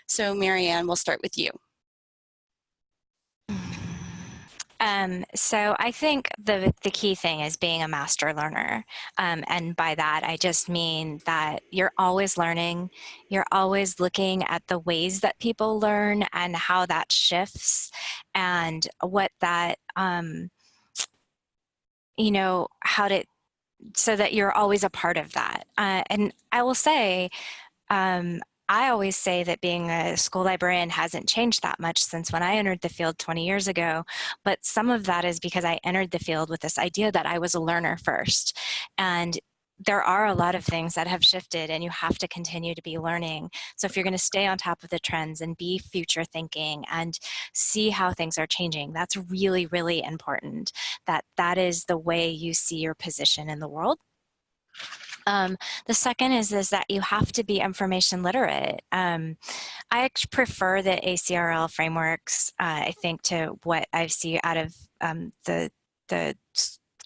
So Marianne, we'll start with you. Um, so I think the, the key thing is being a master learner. Um, and by that, I just mean that you're always learning. You're always looking at the ways that people learn and how that shifts and what that, um, you know, how to, so that you're always a part of that. Uh, and I will say, um, I always say that being a school librarian hasn't changed that much since when I entered the field 20 years ago, but some of that is because I entered the field with this idea that I was a learner first. And there are a lot of things that have shifted and you have to continue to be learning. So if you're going to stay on top of the trends and be future thinking and see how things are changing, that's really, really important. That that is the way you see your position in the world. Um, the second is, is that you have to be information literate. Um, I prefer the ACRL frameworks, uh, I think, to what I see out of um, the, the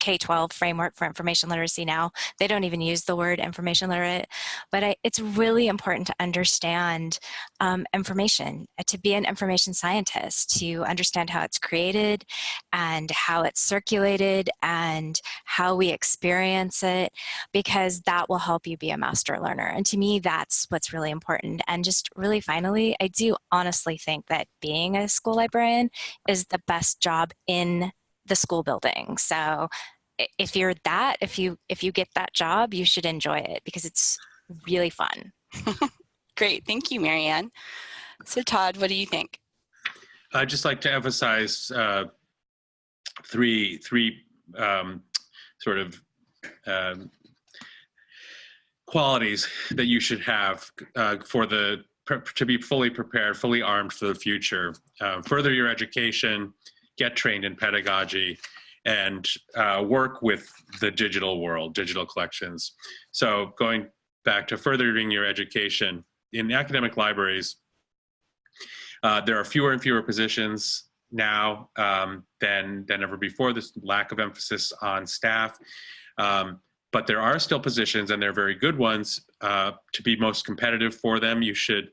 K-12 framework for information literacy now. They don't even use the word information literate, but I, it's really important to understand um, information, uh, to be an information scientist, to understand how it's created and how it's circulated and how we experience it, because that will help you be a master learner. And to me, that's what's really important. And just really finally, I do honestly think that being a school librarian is the best job in the school building. So if you're that, if you if you get that job, you should enjoy it because it's really fun. Great, thank you, Marianne. So Todd, what do you think? I'd just like to emphasize uh, three three um, sort of um, qualities that you should have uh, for the to be fully prepared, fully armed for the future. Uh, further your education, get trained in pedagogy, and uh, work with the digital world, digital collections. So going back to furthering your education, in academic libraries, uh, there are fewer and fewer positions now um, than, than ever before, this lack of emphasis on staff. Um, but there are still positions and they're very good ones. Uh, to be most competitive for them, you should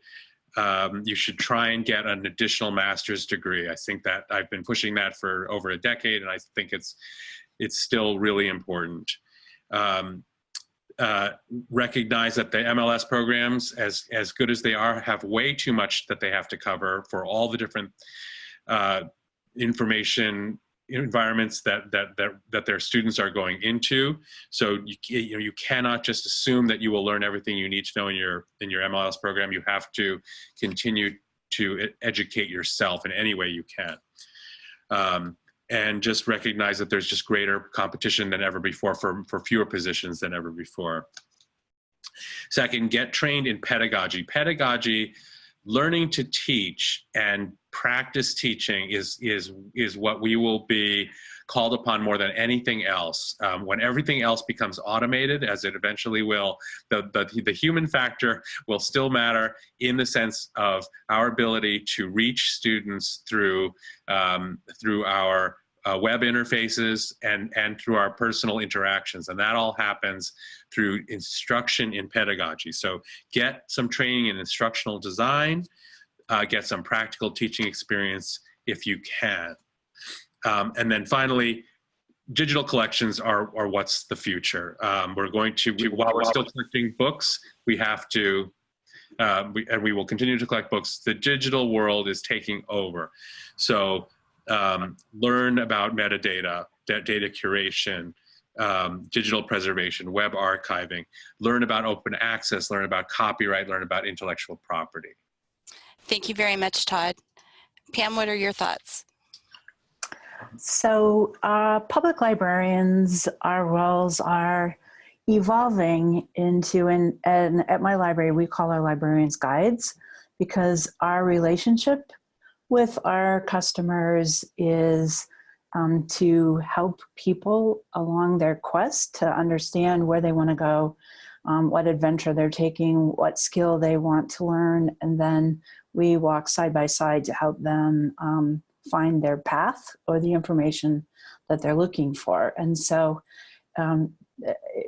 um, you should try and get an additional master's degree. I think that I've been pushing that for over a decade, and I think it's it's still really important. Um, uh, recognize that the MLS programs, as as good as they are, have way too much that they have to cover for all the different uh, information environments that that that that their students are going into. So you you know you cannot just assume that you will learn everything you need to know in your in your MLS program. You have to continue to educate yourself in any way you can. Um, and just recognize that there's just greater competition than ever before for, for fewer positions than ever before. Second, get trained in pedagogy. Pedagogy learning to teach and practice teaching is is is what we will be called upon more than anything else. Um, when everything else becomes automated, as it eventually will, the, the, the human factor will still matter in the sense of our ability to reach students through um, through our uh, web interfaces and, and through our personal interactions. And that all happens through instruction in pedagogy. So get some training in instructional design, uh, get some practical teaching experience if you can. Um, and then finally, digital collections are, are what's the future. Um, we're going to, we, while we're still collecting books, we have to, uh, we, and we will continue to collect books. The digital world is taking over. So um, learn about metadata, data curation, um, digital preservation, web archiving, learn about open access, learn about copyright, learn about intellectual property. Thank you very much, Todd. Pam, what are your thoughts? So, uh, public librarians, our roles are evolving into, and, and at my library, we call our librarians guides because our relationship with our customers is um, to help people along their quest to understand where they want to go, um, what adventure they're taking, what skill they want to learn, and then we walk side by side to help them um, find their path or the information that they're looking for. And so um,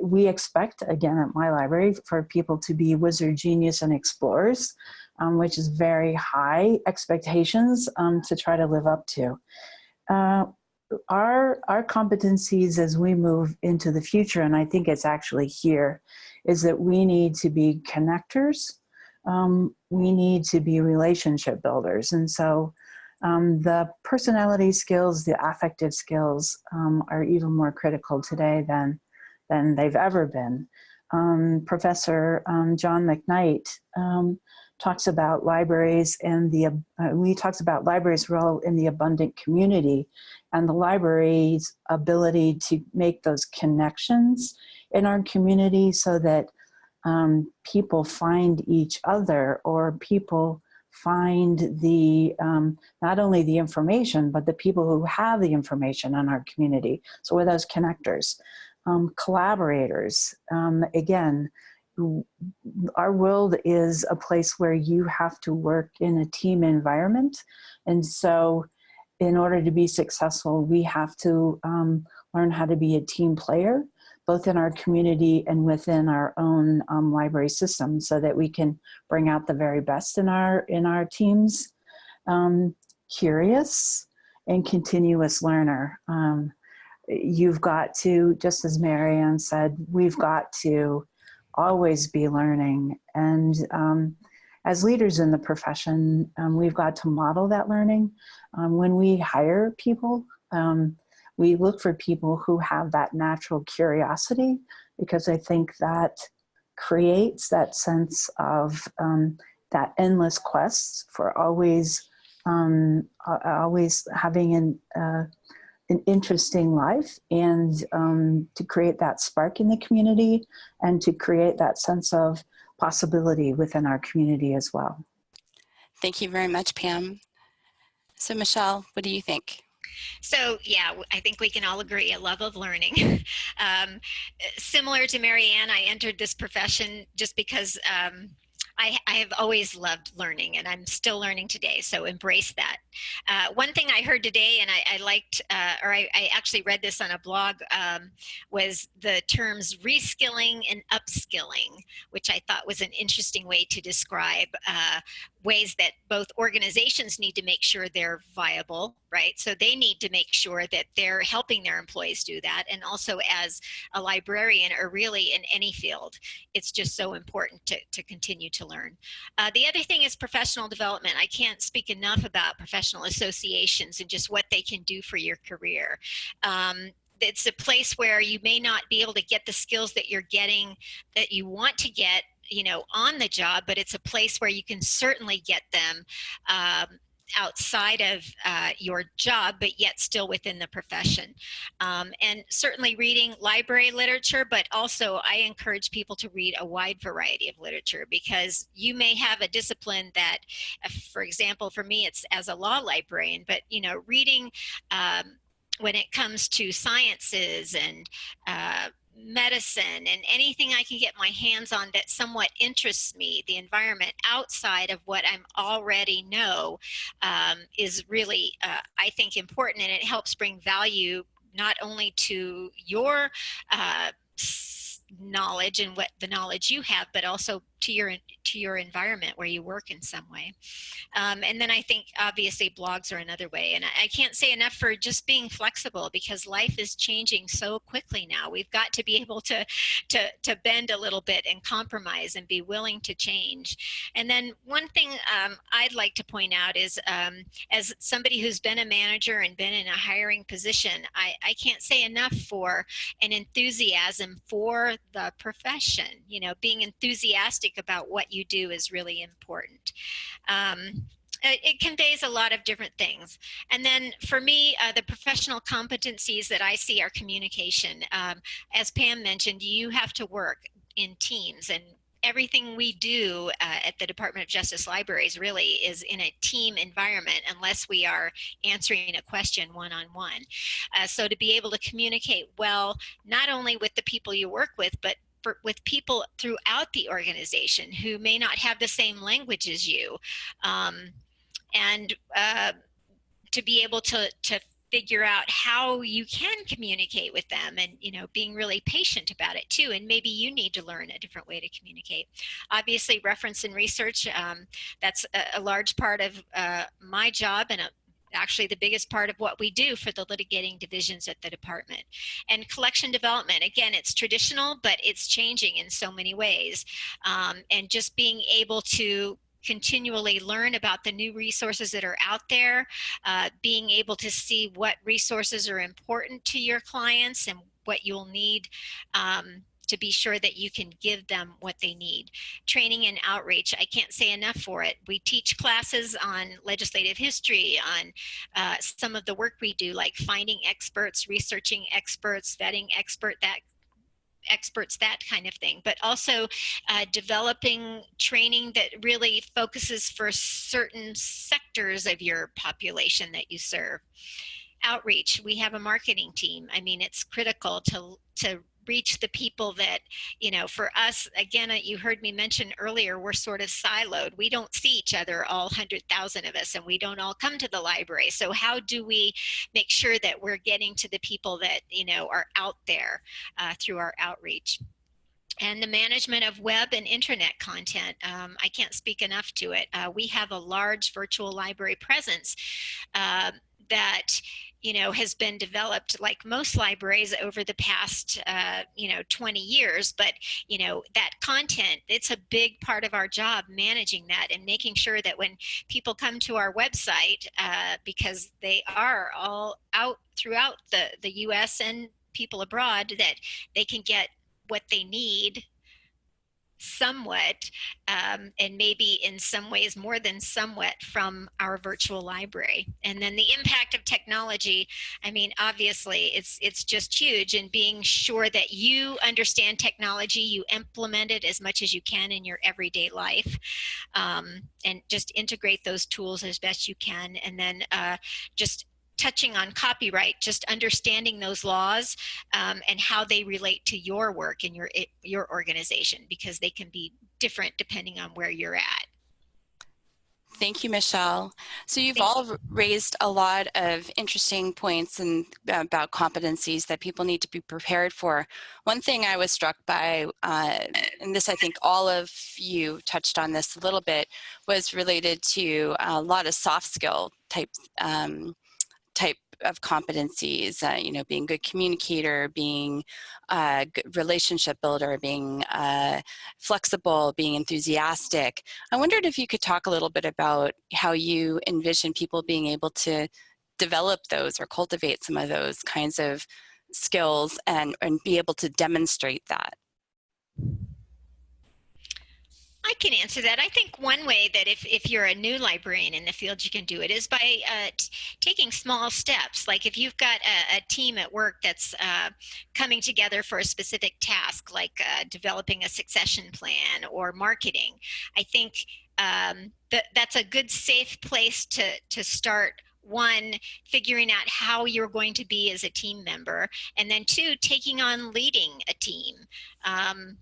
we expect, again, at my library, for people to be wizard, genius, and explorers, um, which is very high expectations um, to try to live up to. Uh, our, our competencies as we move into the future, and I think it's actually here, is that we need to be connectors. Um, we need to be relationship builders. And so um, the personality skills, the affective skills um, are even more critical today than, than they've ever been. Um, Professor um, John McKnight um, talks about libraries and the, uh, he talks about libraries' role in the abundant community and the library's ability to make those connections in our community so that um, people find each other or people find the um, not only the information but the people who have the information in our community. So we're those connectors. Um, collaborators um, again our world is a place where you have to work in a team environment and so in order to be successful we have to um, learn how to be a team player both in our community and within our own um, library system so that we can bring out the very best in our, in our teams. Um, curious and continuous learner. Um, you've got to, just as Marianne said, we've got to always be learning. And um, as leaders in the profession, um, we've got to model that learning. Um, when we hire people, um, we look for people who have that natural curiosity because I think that creates that sense of um, that endless quest for always um, always having an, uh, an interesting life and um, to create that spark in the community and to create that sense of possibility within our community as well. Thank you very much, Pam. So Michelle, what do you think? So yeah, I think we can all agree a love of learning. um, similar to Marianne, I entered this profession just because um, I, I, have always loved learning and I'm still learning today, so embrace that. Uh, one thing I heard today and I, I liked, uh, or I, I, actually read this on a blog, um, was the terms reskilling and upskilling, which I thought was an interesting way to describe uh, ways that both organizations need to make sure they're viable, right? So they need to make sure that they're helping their employees do that. And also as a librarian or really in any field, it's just so important to, to continue to learn. Uh, the other thing is professional development. I can't speak enough about professional associations and just what they can do for your career. Um, it's a place where you may not be able to get the skills that you're getting that you want to get you know on the job but it's a place where you can certainly get them um, outside of uh, your job, but yet still within the profession. Um, and certainly reading library literature, but also I encourage people to read a wide variety of literature because you may have a discipline that, uh, for example, for me, it's as a law librarian, but you know, reading um, when it comes to sciences and uh, medicine and anything I can get my hands on that somewhat interests me, the environment outside of what I'm already know um, is really, uh, I think, important and it helps bring value not only to your uh, knowledge and what the knowledge you have, but also to your to your environment where you work in some way. Um, and then I think obviously blogs are another way. And I, I can't say enough for just being flexible because life is changing so quickly now. We've got to be able to to to bend a little bit and compromise and be willing to change. And then one thing um, I'd like to point out is um, as somebody who's been a manager and been in a hiring position, I, I can't say enough for an enthusiasm for the profession. You know, being enthusiastic about what you do is really important. Um, it, it conveys a lot of different things. And then for me, uh, the professional competencies that I see are communication. Um, as Pam mentioned, you have to work in teams and everything we do uh, at the Department of Justice Libraries really is in a team environment unless we are answering a question one-on-one. -on -one. uh, so to be able to communicate well, not only with the people you work with, but for, with people throughout the organization who may not have the same language as you. Um, and uh, to be able to, to figure out how you can communicate with them and you know being really patient about it too and maybe you need to learn a different way to communicate obviously reference and research um, that's a, a, large part of uh, my job and a, actually the biggest part of what we do for the litigating divisions at the department. And collection development, again, it's traditional, but it's changing in so many ways. Um, and just being able to continually learn about the new resources that are out there, uh, being able to see what resources are important to your clients and what you'll need um, to be sure that you can give them what they need. Training and outreach, I can't say enough for it. We teach classes on legislative history, on uh, some of the work we do, like finding experts, researching experts, vetting expert, that experts, that kind of thing, but also uh, developing training that really focuses for certain sectors of your population that you serve. Outreach, we have a marketing team. I mean, it's critical to, to reach the people that, you know, for us, again, uh, you heard me mention earlier, we're sort of siloed. We don't see each other, all 100,000 of us, and we don't all come to the library. So how do we make sure that we're getting to the people that, you know, are out there uh, through our outreach? and the management of web and internet content. Um, I can't speak enough to it. Uh, we have a large virtual library presence uh, that you know, has been developed like most libraries over the past, uh, you know, 20 years. But, you know, that content, it's a big part of our job managing that and making sure that when people come to our website, uh, because they are all out throughout the, the US and people abroad, that they can get what they need somewhat um, and maybe in some ways more than somewhat from our virtual library. And then the impact of technology i mean obviously it's it's just huge and being sure that you understand technology you implement it as much as you can in your everyday life um, and just integrate those tools as best you can. And then uh, just touching on copyright, just understanding those laws um, and how they relate to your work and your, your organization because they can be different depending on where you're at. Thank you, Michelle. So you've Thank all you. raised a lot of interesting points and uh, about competencies that people need to be prepared for. One thing I was struck by, uh, and this I think all of you touched on this a little bit, was related to a lot of soft skill type um, type of competencies, uh, you know, being a good communicator, being a good relationship builder, being uh, flexible, being enthusiastic. I wondered if you could talk a little bit about how you envision people being able to develop those or cultivate some of those kinds of skills and, and be able to demonstrate that. I can answer that. I think one way that if, if you're a new librarian in the field, you can do it is by uh, taking small steps. Like if you've got a, a team at work that's uh, coming together for a specific task, like uh, developing a succession plan or marketing, I think um, that that's a good safe place to, to start one figuring out how you're going to be as a team member and then two taking on leading a team um,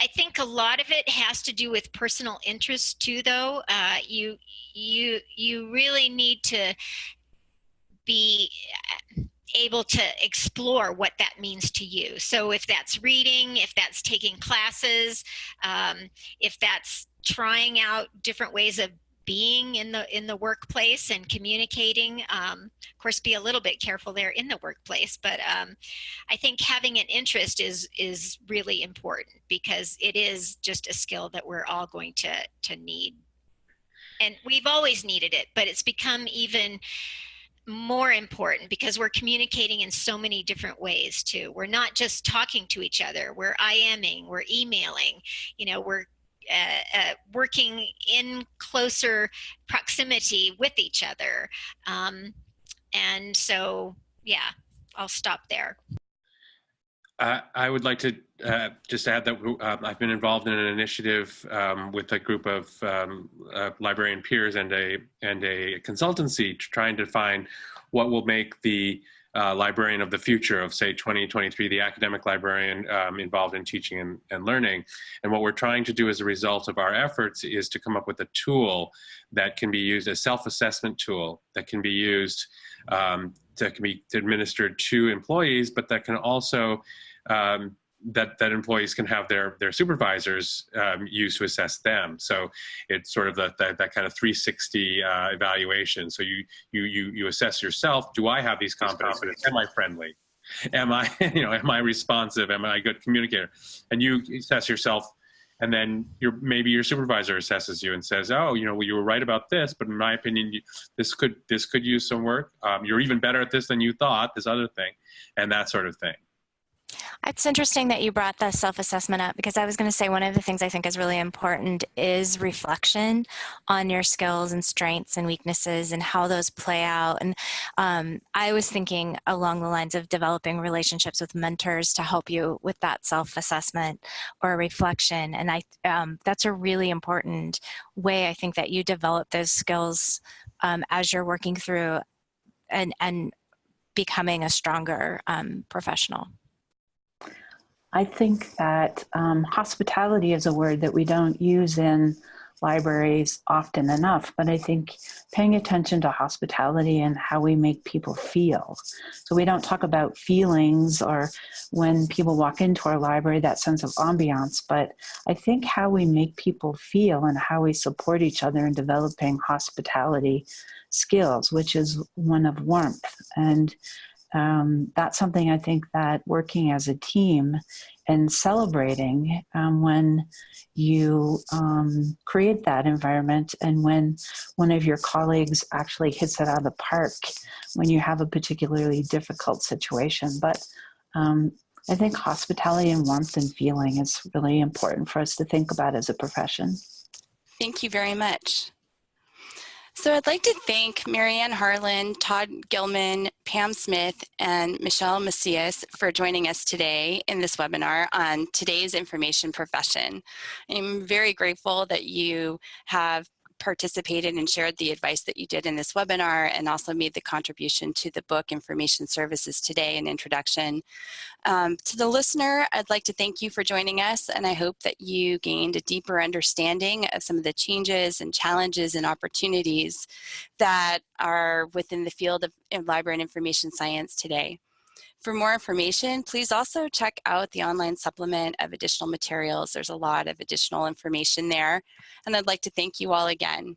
I think a lot of it has to do with personal interest too, though. Uh, you you you really need to be uh, able to explore what that means to you. So if that's reading, if that's taking classes, um, if that's trying out different ways of being in the in the workplace and communicating um, of course be a little bit careful there in the workplace but um, I think having an interest is is really important because it is just a skill that we're all going to to need. And we've always needed it but it's become even more important because we're communicating in so many different ways too. We're not just talking to each other. We're IMing we're emailing you know we're uh, uh, working in closer proximity with each other. Um, and so, yeah, I'll stop there. Uh, I would like to uh, just add that uh, I've been involved in an initiative um, with a group of um, uh, librarian peers and a and a consultancy trying to find what will make the uh, librarian of the future of say 2023, the academic librarian um, involved in teaching and, and learning. And what we're trying to do as a result of our efforts is to come up with a tool that can be used as self-assessment tool that can be used um, that can be administered to employees, but that can also um, that that employees can have their their supervisors um, use to assess them. So it's sort of the, that that kind of 360 uh, evaluation. So you you you you assess yourself. Do I have these competencies? Am I friendly? Am I you know am I responsive? Am I a good communicator? And you assess yourself. And then your maybe your supervisor assesses you and says, "Oh, you know, well, you were right about this, but in my opinion, you, this could this could use some work. Um, you're even better at this than you thought. This other thing, and that sort of thing." It's interesting that you brought the self-assessment up because I was going to say one of the things I think is really important is reflection on your skills and strengths and weaknesses and how those play out. And um, I was thinking along the lines of developing relationships with mentors to help you with that self-assessment or reflection. And I um, that's a really important way I think that you develop those skills um, as you're working through and, and becoming a stronger um, professional. I think that um, hospitality is a word that we don't use in libraries often enough, but I think paying attention to hospitality and how we make people feel. So we don't talk about feelings or when people walk into our library, that sense of ambiance, but I think how we make people feel and how we support each other in developing hospitality skills, which is one of warmth. And um, that's something I think that working as a team and celebrating um, when you um, create that environment and when one of your colleagues actually hits it out of the park when you have a particularly difficult situation. But um, I think hospitality and warmth and feeling is really important for us to think about as a profession. Thank you very much. So I'd like to thank Marianne Harlan, Todd Gilman, Pam Smith, and Michelle Macias for joining us today in this webinar on today's information profession. I'm very grateful that you have participated and shared the advice that you did in this webinar and also made the contribution to the book Information Services Today An Introduction. Um, to the listener, I'd like to thank you for joining us and I hope that you gained a deeper understanding of some of the changes and challenges and opportunities that are within the field of library and information science today. For more information, please also check out the online supplement of additional materials. There's a lot of additional information there. And I'd like to thank you all again.